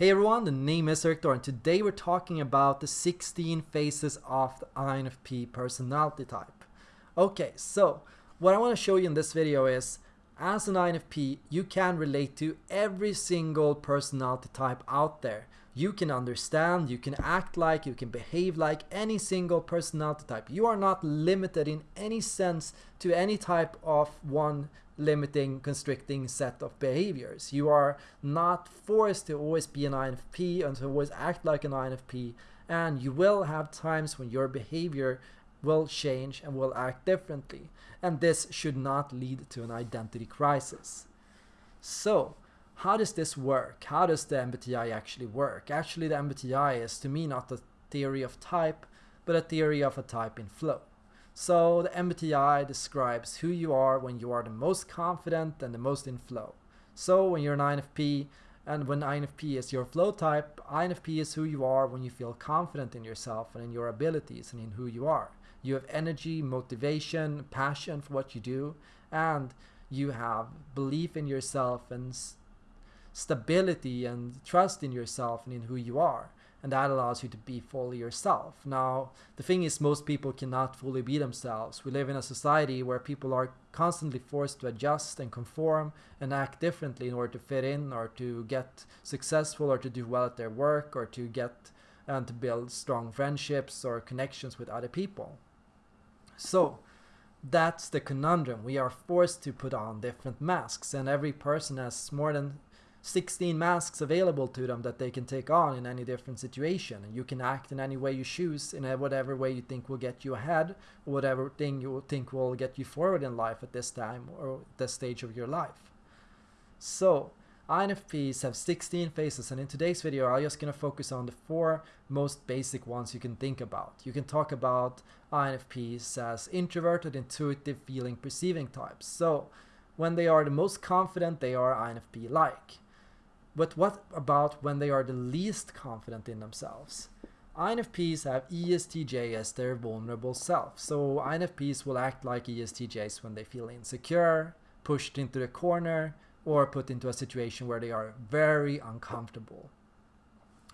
Hey everyone, the name is Erik and today we're talking about the 16 phases of the INFP personality type. Okay, so what I want to show you in this video is as an INFP, you can relate to every single personality type out there. You can understand, you can act like, you can behave like any single personality type. You are not limited in any sense to any type of one limiting, constricting set of behaviors. You are not forced to always be an INFP and to always act like an INFP and you will have times when your behavior will change and will act differently. And this should not lead to an identity crisis. So, how does this work? How does the MBTI actually work? Actually, the MBTI is to me not a theory of type, but a theory of a type in flow. So the MBTI describes who you are when you are the most confident and the most in flow. So when you're an INFP, and when INFP is your flow type, INFP is who you are when you feel confident in yourself and in your abilities and in who you are. You have energy, motivation, passion for what you do, and you have belief in yourself and stability and trust in yourself and in who you are and that allows you to be fully yourself. Now, the thing is, most people cannot fully be themselves. We live in a society where people are constantly forced to adjust and conform and act differently in order to fit in or to get successful or to do well at their work or to get and to build strong friendships or connections with other people. So, that's the conundrum. We are forced to put on different masks, and every person has more than 16 masks available to them that they can take on in any different situation. And you can act in any way you choose, in whatever way you think will get you ahead, or whatever thing you think will get you forward in life at this time or this stage of your life. So, INFPs have 16 phases, and in today's video, I'm just going to focus on the four most basic ones you can think about. You can talk about INFPs as introverted, intuitive, feeling, perceiving types. So, when they are the most confident, they are INFP-like. But what about when they are the least confident in themselves? INFPs have ESTJ as their vulnerable self, so INFPs will act like ESTJs when they feel insecure, pushed into the corner, or put into a situation where they are very uncomfortable.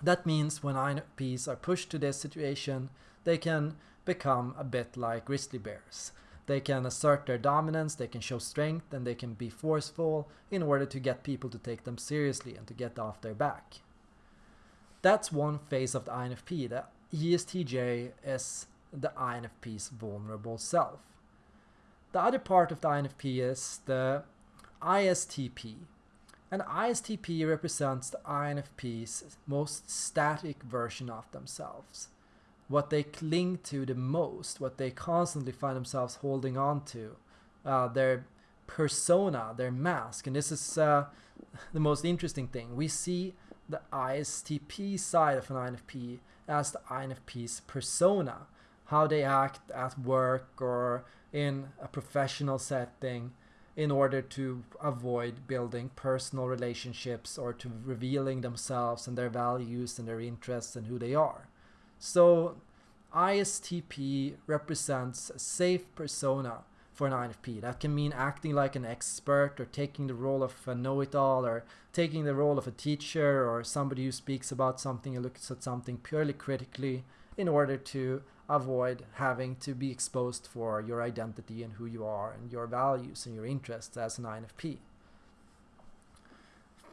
That means when INFPs are pushed to this situation, they can become a bit like grizzly bears. They can assert their dominance, they can show strength, and they can be forceful in order to get people to take them seriously and to get off their back. That's one phase of the INFP. The ESTJ is the INFP's vulnerable self. The other part of the INFP is the ISTP. And ISTP represents the INFP's most static version of themselves what they cling to the most, what they constantly find themselves holding on to, uh, their persona, their mask. And this is uh, the most interesting thing. We see the ISTP side of an INFP as the INFP's persona, how they act at work or in a professional setting in order to avoid building personal relationships or to revealing themselves and their values and their interests and who they are. So ISTP represents a safe persona for an INFP. That can mean acting like an expert or taking the role of a know-it-all or taking the role of a teacher or somebody who speaks about something and looks at something purely critically in order to avoid having to be exposed for your identity and who you are and your values and your interests as an INFP.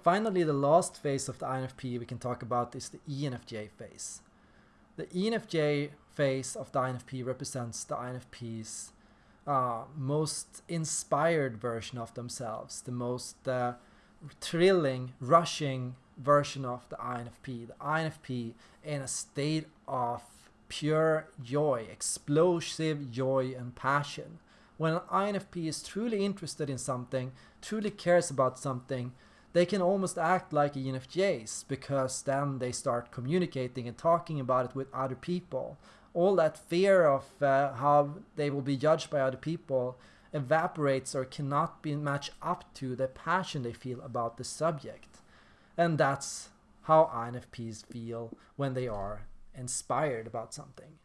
Finally, the last phase of the INFP we can talk about is the ENFJ phase. The ENFJ phase of the INFP represents the INFP's uh, most inspired version of themselves, the most uh, thrilling, rushing version of the INFP. The INFP in a state of pure joy, explosive joy and passion. When an INFP is truly interested in something, truly cares about something, they can almost act like ENFJs because then they start communicating and talking about it with other people. All that fear of uh, how they will be judged by other people evaporates or cannot be matched up to the passion they feel about the subject. And that's how INFPs feel when they are inspired about something.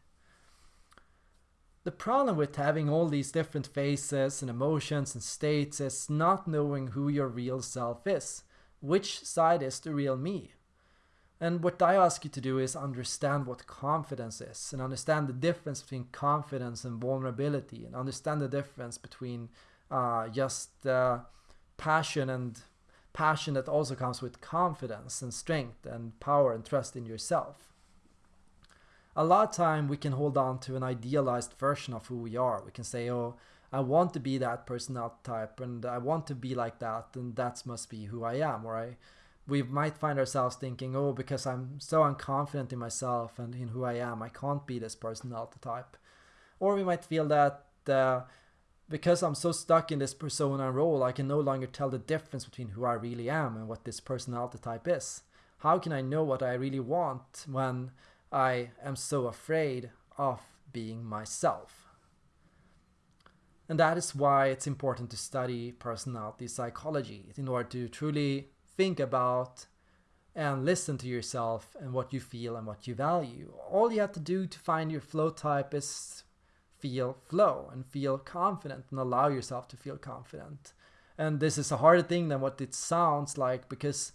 The problem with having all these different faces and emotions and states is not knowing who your real self is. Which side is the real me? And what I ask you to do is understand what confidence is and understand the difference between confidence and vulnerability and understand the difference between uh, just uh, passion and passion that also comes with confidence and strength and power and trust in yourself. A lot of time we can hold on to an idealized version of who we are. We can say, oh, I want to be that personality type and I want to be like that and that must be who I am. Or we might find ourselves thinking, oh, because I'm so unconfident in myself and in who I am, I can't be this personality type. Or we might feel that uh, because I'm so stuck in this persona role, I can no longer tell the difference between who I really am and what this personality type is. How can I know what I really want when I am so afraid of being myself? And that is why it's important to study personality psychology in order to truly think about and listen to yourself and what you feel and what you value. All you have to do to find your flow type is feel flow and feel confident and allow yourself to feel confident. And this is a harder thing than what it sounds like because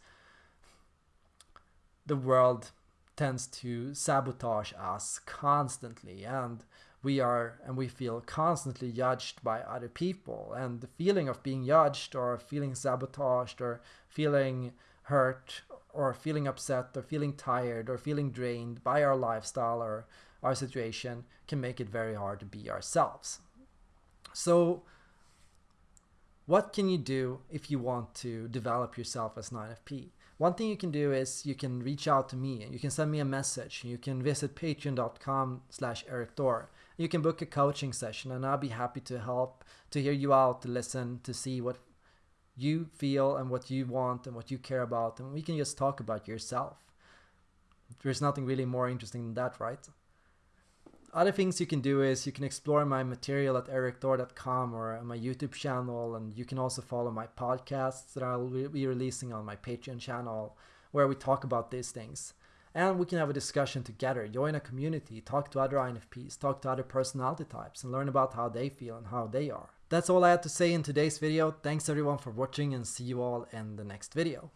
the world tends to sabotage us constantly and we are and we feel constantly judged by other people and the feeling of being judged or feeling sabotaged or feeling hurt or feeling upset or feeling tired or feeling drained by our lifestyle or our situation can make it very hard to be ourselves. So, what can you do if you want to develop yourself as an INFP? One thing you can do is you can reach out to me. And you can send me a message. You can visit patreon.com slash Erik Thor. You can book a coaching session and I'll be happy to help, to hear you out, to listen, to see what you feel and what you want and what you care about. And we can just talk about yourself. There's nothing really more interesting than that, right? Other things you can do is you can explore my material at erikthor.com or my YouTube channel, and you can also follow my podcasts that I'll be releasing on my Patreon channel where we talk about these things. And we can have a discussion together, join a community, talk to other INFPs, talk to other personality types, and learn about how they feel and how they are. That's all I had to say in today's video. Thanks everyone for watching and see you all in the next video.